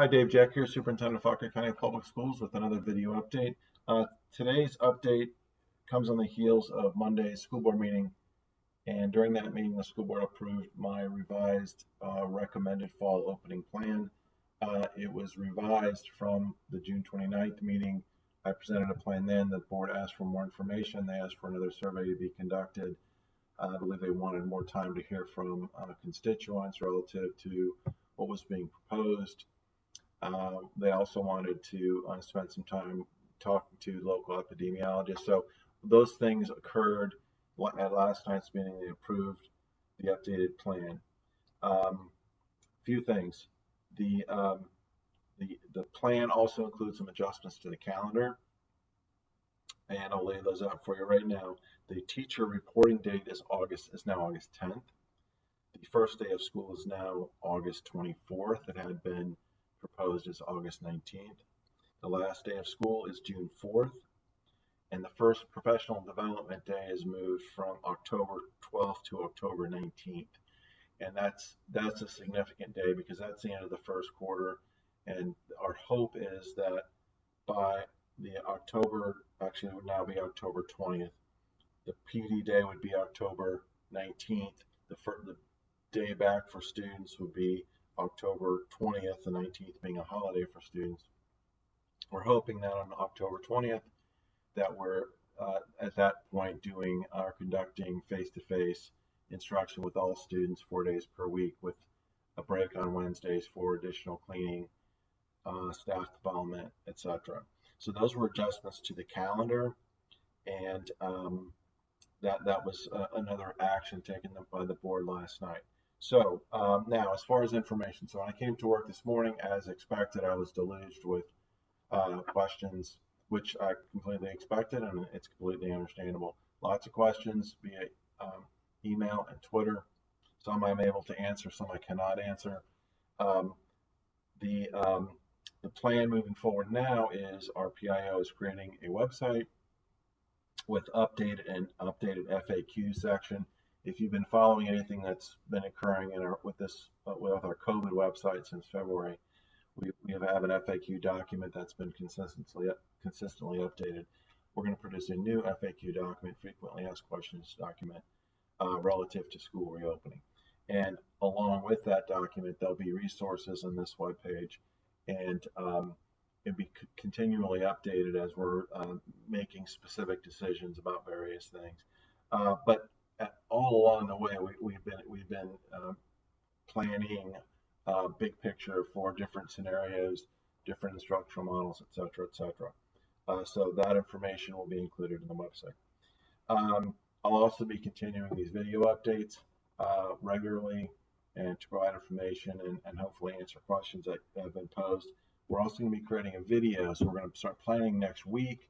Hi, Dave Jeck here, Superintendent of Fauquier County Public Schools with another video update. Uh, today's update comes on the heels of Monday's school board meeting. And during that meeting, the school board approved my revised uh, recommended fall opening plan. Uh, it was revised from the June 29th meeting. I presented a plan then. The board asked for more information. They asked for another survey to be conducted. I believe they wanted more time to hear from uh, constituents relative to what was being proposed. Uh, they also wanted to uh, spend some time talking to local epidemiologists. So those things occurred at last night's meeting. They approved the updated plan. Um, few things. The, um, the the plan also includes some adjustments to the calendar, and I'll lay those out for you right now. The teacher reporting date is August is now August 10th. The first day of school is now August 24th. It had been proposed is August 19th. The last day of school is June 4th. And the first professional development day is moved from October 12th to October 19th. And that's that's a significant day because that's the end of the first quarter. And our hope is that by the October, actually it would now be October 20th, the PD day would be October 19th. The, the day back for students would be October 20th, the 19th being a holiday for students. We're hoping that on October 20th that we're uh, at that point doing or conducting face-to-face instruction with all students four days per week with a break on Wednesdays for additional cleaning, uh, staff development, etc. So those were adjustments to the calendar, and um, that that was uh, another action taken by the board last night. So um, now, as far as information, so when I came to work this morning, as expected, I was deluged with uh, questions, which I completely expected, and it's completely understandable. Lots of questions via um, email and Twitter. Some I'm able to answer, some I cannot answer. Um, the um, the plan moving forward now is our PIO is creating a website with updated and updated FAQ section if you've been following anything that's been occurring in our, with this uh, with our COVID website since February, we, we have, an FAQ document that's been consistently consistently updated. We're going to produce a new FAQ document, frequently asked questions document, uh, relative to school reopening. And along with that document, there'll be resources on this web page, and um, it'll be continually updated as we're uh, making specific decisions about various things. Uh, but all along the way, we, have been we've been uh, planning uh, big picture for different scenarios, different instructional models, et cetera, et cetera. Uh, so that information will be included in the website. Um, I'll also be continuing these video updates uh, regularly and to provide information and, and hopefully answer questions that have been posed. We're also going to be creating a video, so we're going to start planning next week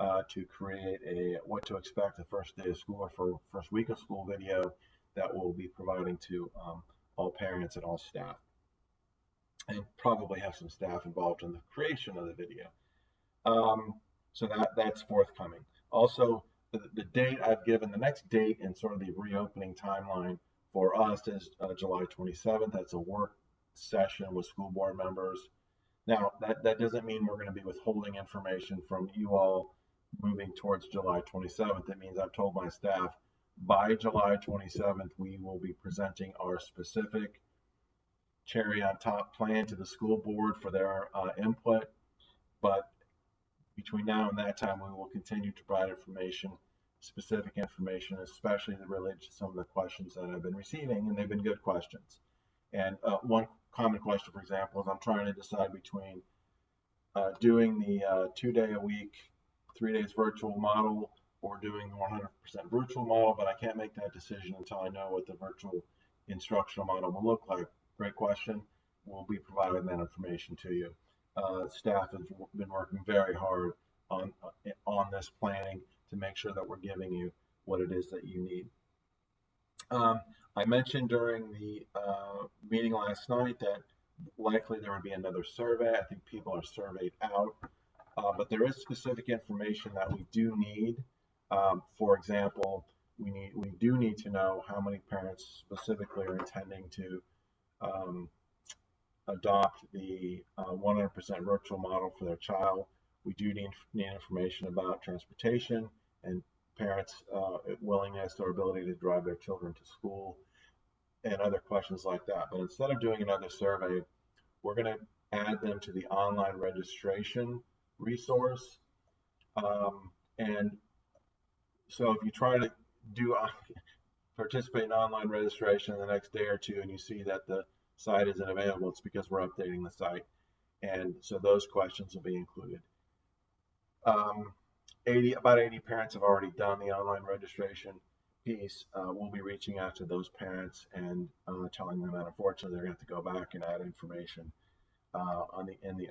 uh, to create a what to expect the first day of school or for first week of school video that we'll be providing to um, all parents and all staff and probably have some staff involved in the creation of the video. Um, so that that's forthcoming. Also, the, the, date I've given, the next date and sort of the reopening timeline for us is uh, July 27th. That's a work session with school board members. Now, that, that doesn't mean we're going to be withholding information from you all moving towards July 27th, it means I've told my staff by July 27th, we will be presenting our specific cherry on top plan to the school board for their uh, input. But between now and that time, we will continue to provide information, specific information, especially related to some of the questions that I've been receiving, and they've been good questions. And uh, one common question, for example, is I'm trying to decide between uh, doing the uh, two day a week three days virtual model or doing the 100% virtual model, but I can't make that decision until I know what the virtual instructional model will look like. Great question. We'll be providing that information to you. Uh, staff has been working very hard on uh, on this planning to make sure that we're giving you what it is that you need. Um, I mentioned during the uh, meeting last night that likely there would be another survey. I think people are surveyed out. Uh, but there is specific information that we do need. Um, for example, we need we do need to know how many parents specifically are intending to um, adopt the uh, 100% virtual model for their child. We do need, need information about transportation and parents' uh, willingness or ability to drive their children to school and other questions like that. But instead of doing another survey, we're going to add them to the online registration resource. Um, and so if you try to do uh, participate in online registration the next day or two and you see that the site isn't available, it's because we're updating the site. And so those questions will be included. Um, 80, about 80 parents have already done the online registration piece. Uh, we'll be reaching out to those parents and uh, telling them that unfortunately they're going to have to go back and add information uh, on the in the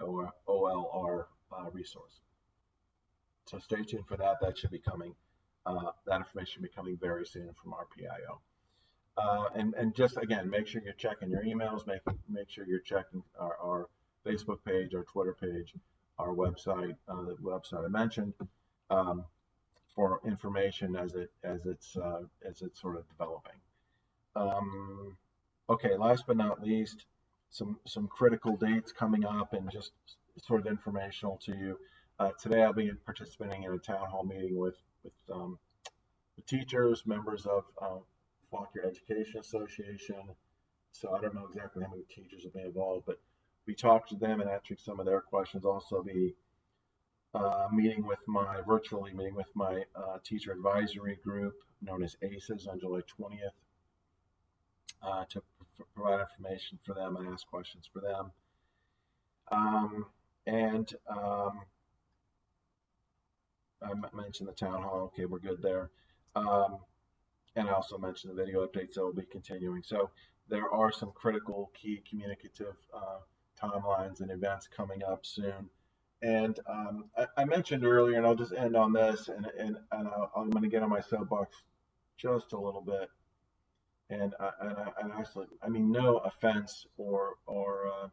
OLR uh, resource. So stay tuned for that. That should be coming. Uh, that information should be coming very soon from our PIO. Uh, and, and just again, make sure you're checking your emails, make, make sure you're checking our, our Facebook page, our Twitter page, our website, uh, the website I mentioned, um, for information as it as it's uh, as it's sort of developing. Um, okay, last but not least, some some critical dates coming up and just sort of informational to you. Uh, today, I'll be participating in a town hall meeting with with um, the teachers, members of uh, Education Association. So I don't know exactly how many teachers will be involved, but we talked to them and answering some of their questions. Also, be uh, meeting with my virtually meeting with my uh, teacher advisory group known as ACES on July 20th uh, to provide information for them and ask questions for them. Um, and um, I mentioned the town hall. Okay, we're good there. Um, and I also mentioned the video updates that will be continuing. So there are some critical key communicative uh, timelines and events coming up soon. And um, I, I, mentioned earlier, and I'll just end on this, and, and, and i am going to get on my soapbox just a little bit. And I, and I, and actually, I mean, no offense or or uh,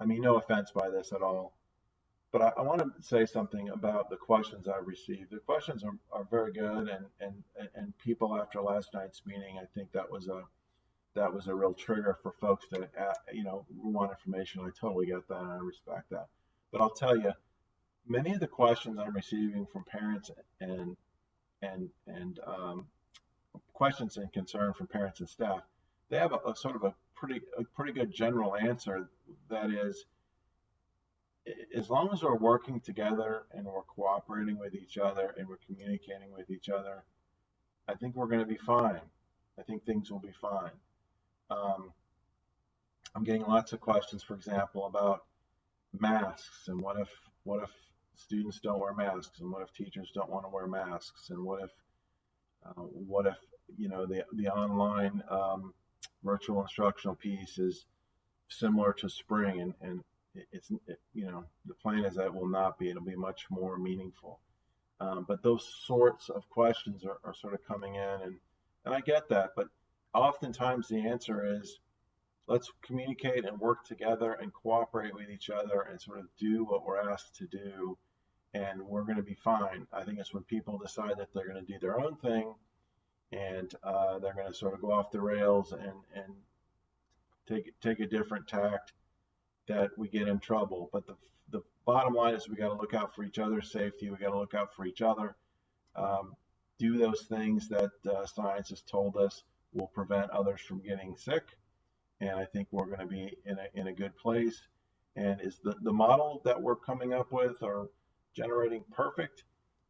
I mean, no offense by this at all. But I, I want to say something about the questions I've received. The questions are, are very good, and, and and people after last night's meeting, I think that was a that was a real trigger for folks to uh, you know want information. I totally get that, and I respect that. But I'll tell you, many of the questions I'm receiving from parents and and and um, questions and concern from parents and staff, they have a, a sort of a pretty a pretty good general answer. That is, as long as we're working together and we're cooperating with each other and we're communicating with each other, I think we're going to be fine. I think things will be fine. Um, I'm getting lots of questions, for example, about masks and what if what if students don't wear masks and what if teachers don't want to wear masks and what if uh, what if you know the the online um, virtual instructional piece is similar to spring and and it's it, you know the plan is that will not be it'll be much more meaningful. Um, but those sorts of questions are, are sort of coming in and and I get that but oftentimes the answer is let's communicate and work together and cooperate with each other and sort of do what we're asked to do and we're going to be fine. I think it's when people decide that they're going to do their own thing and uh, they're going to sort of go off the rails and and take take a different tact that we get in trouble but the the bottom line is we got to look out for each other's safety we got to look out for each other um, do those things that uh, science has told us will prevent others from getting sick and I think we're going to be in a, in a good place. And is the, the model that we're coming up with or generating perfect?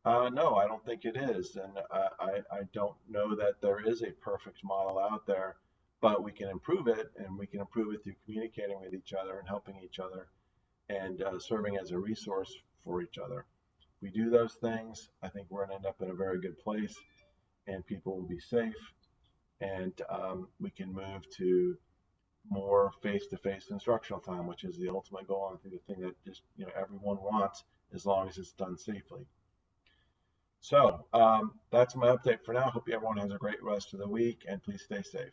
Uh, no, I don't think it is. And I, I, I don't know that there is a perfect model out there, but we can improve it and we can improve it through communicating with each other and helping each other and uh, serving as a resource for each other. We do those things, I think we're going to end up in a very good place and people will be safe and um, we can move to more face-to-face instructional time, which is the ultimate goal. I think the thing that just you know everyone wants, as long as it's done safely. So um, that's my update for now. Hope everyone has a great rest of the week, and please stay safe.